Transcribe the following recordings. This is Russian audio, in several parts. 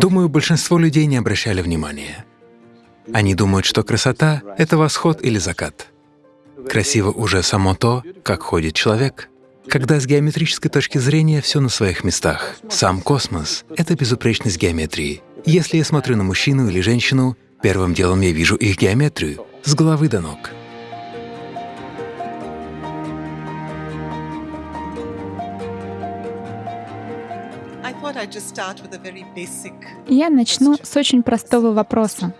Думаю, большинство людей не обращали внимания. Они думают, что красота — это восход или закат. Красиво уже само то, как ходит человек. Когда с геометрической точки зрения все на своих местах. Сам космос — это безупречность геометрии. Если я смотрю на мужчину или женщину, первым делом я вижу их геометрию с головы до ног. Я начну с очень простого вопроса.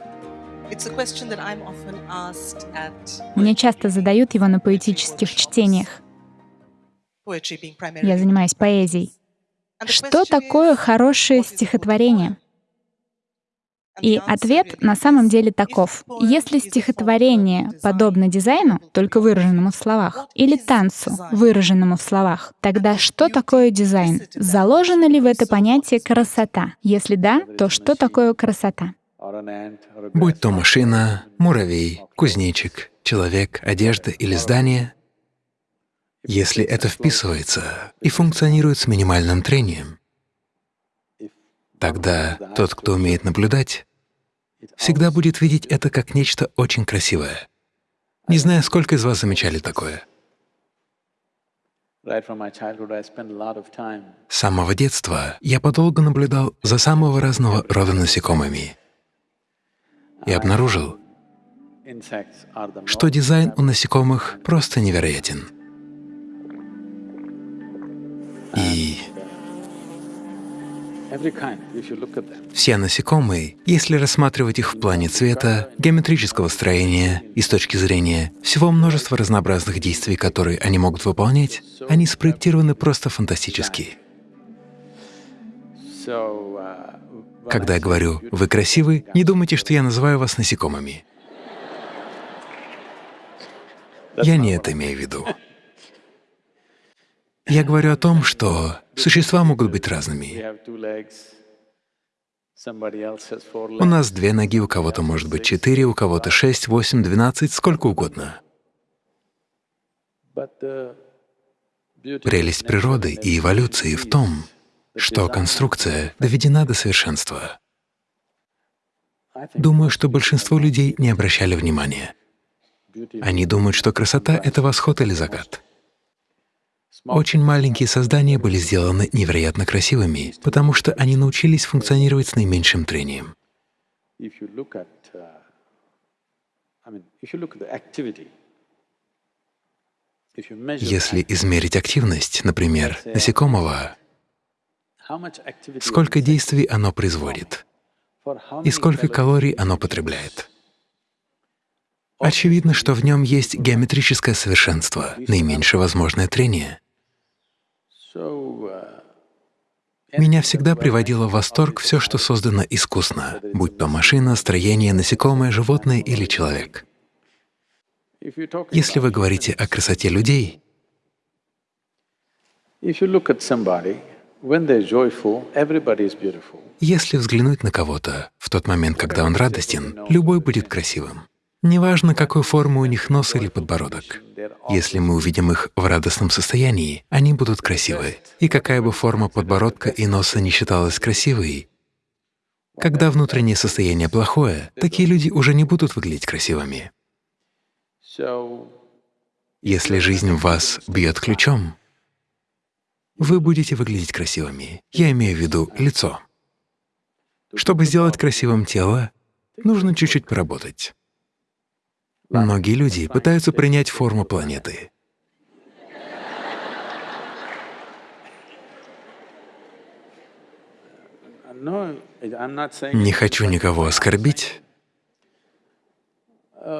Мне часто задают его на поэтических чтениях. Я занимаюсь поэзией. Что такое хорошее стихотворение? И ответ на самом деле таков. Если стихотворение подобно дизайну, только выраженному в словах, или танцу, выраженному в словах, тогда что такое дизайн? Заложено ли в это понятие красота? Если да, то что такое красота? Будь то машина, муравей, кузнечик, человек, одежда или здание, если это вписывается и функционирует с минимальным трением, тогда тот, кто умеет наблюдать, всегда будет видеть это как нечто очень красивое. Не знаю, сколько из вас замечали такое. С самого детства я подолгу наблюдал за самого разного рода насекомыми и обнаружил, что дизайн у насекомых просто невероятен. Все насекомые, если рассматривать их в плане цвета, геометрического строения и с точки зрения всего множества разнообразных действий, которые они могут выполнять, они спроектированы просто фантастически. Когда я говорю «вы красивы», не думайте, что я называю вас насекомыми. Я не это имею в виду. Я говорю о том, что существа могут быть разными. У нас две ноги, у кого-то может быть четыре, у кого-то шесть, восемь, двенадцать, сколько угодно. Прелесть природы и эволюции в том, что конструкция доведена до совершенства. Думаю, что большинство людей не обращали внимания. Они думают, что красота — это восход или закат. Очень маленькие создания были сделаны невероятно красивыми, потому что они научились функционировать с наименьшим трением. Если измерить активность, например, насекомого, сколько действий оно производит и сколько калорий оно потребляет. Очевидно, что в нем есть геометрическое совершенство, наименьшее возможное трение. Меня всегда приводило в восторг все, что создано искусно, будь то машина, строение, насекомое, животное или человек. Если вы говорите о красоте людей, если взглянуть на кого-то в тот момент, когда он радостен, любой будет красивым. Неважно, какой формы у них нос или подбородок. Если мы увидим их в радостном состоянии, они будут красивы. И какая бы форма подбородка и носа не считалась красивой, когда внутреннее состояние плохое, такие люди уже не будут выглядеть красивыми. Если жизнь в вас бьет ключом, вы будете выглядеть красивыми. Я имею в виду лицо. Чтобы сделать красивым тело, нужно чуть-чуть поработать. Многие люди пытаются принять форму планеты. Не хочу никого оскорбить.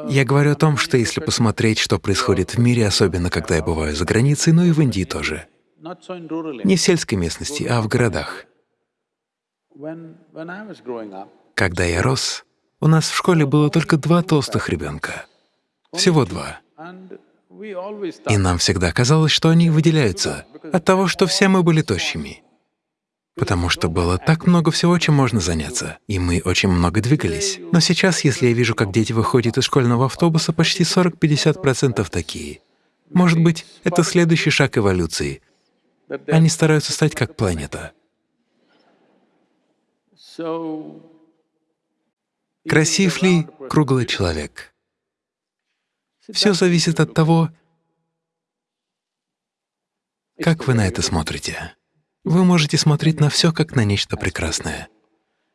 Я говорю о том, что если посмотреть, что происходит в мире, особенно когда я бываю за границей, но и в Индии тоже, не в сельской местности, а в городах. Когда я рос, у нас в школе было только два толстых ребенка. Всего два. И нам всегда казалось, что они выделяются от того, что все мы были тощими. Потому что было так много всего, чем можно заняться, и мы очень много двигались. Но сейчас, если я вижу, как дети выходят из школьного автобуса, почти 40-50% такие. Может быть, это следующий шаг эволюции. Они стараются стать как планета. Красив ли круглый человек? Все зависит от того, как вы на это смотрите. Вы можете смотреть на все как на нечто прекрасное.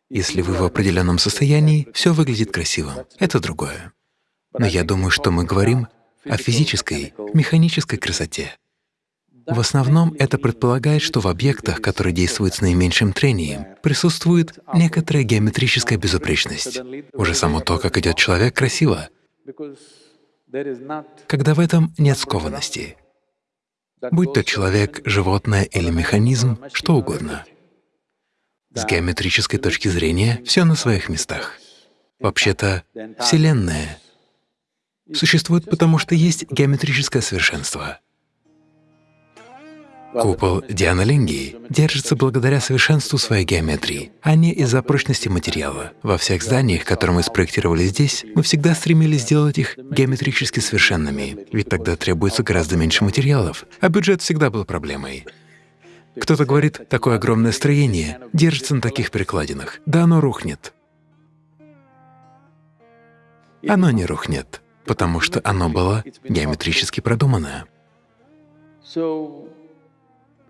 Если вы в определенном состоянии, все выглядит красивым. Это другое. Но я думаю, что мы говорим о физической, механической красоте. В основном это предполагает, что в объектах, которые действуют с наименьшим трением, присутствует некоторая геометрическая безупречность. Уже само то, как идет человек, красиво, когда в этом нет скованности. Будь то человек, животное или механизм, что угодно. С геометрической точки зрения все на своих местах. Вообще-то Вселенная существует потому, что есть геометрическое совершенство. Купол Дианолингии держится благодаря совершенству своей геометрии, а не из-за прочности материала. Во всех зданиях, которые мы спроектировали здесь, мы всегда стремились сделать их геометрически совершенными, ведь тогда требуется гораздо меньше материалов, а бюджет всегда был проблемой. Кто-то говорит, такое огромное строение держится на таких перекладинах. Да оно рухнет. Оно не рухнет, потому что оно было геометрически продумано.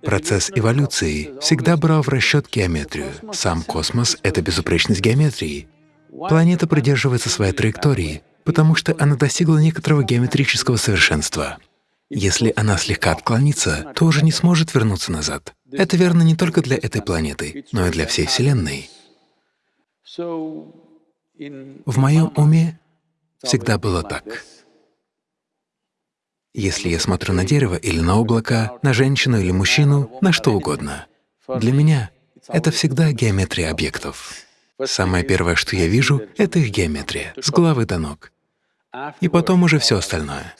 Процесс эволюции всегда брал в расчет геометрию. Сам космос — это безупречность геометрии. Планета придерживается своей траектории, потому что она достигла некоторого геометрического совершенства. Если она слегка отклонится, то уже не сможет вернуться назад. Это верно не только для этой планеты, но и для всей Вселенной. В моем уме всегда было так. Если я смотрю на дерево или на облако, на женщину или мужчину, на что угодно, для меня это всегда геометрия объектов. Самое первое, что я вижу, — это их геометрия, с головы до ног. И потом уже все остальное.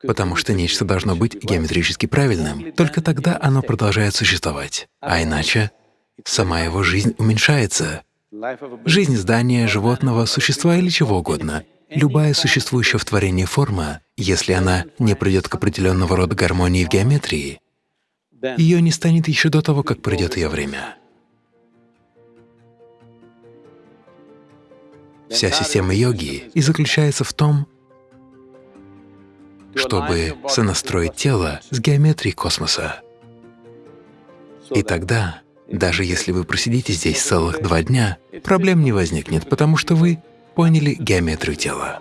Потому что нечто должно быть геометрически правильным, только тогда оно продолжает существовать. А иначе сама его жизнь уменьшается. Жизнь здания, животного, существа или чего угодно Любая существующая в творении форма, если она не придет к определенного рода гармонии в геометрии, ее не станет еще до того, как придет ее время. Вся система йоги и заключается в том, чтобы сонастроить тело с геометрией космоса. И тогда, даже если вы просидите здесь целых два дня, проблем не возникнет, потому что вы поняли геометрию тела.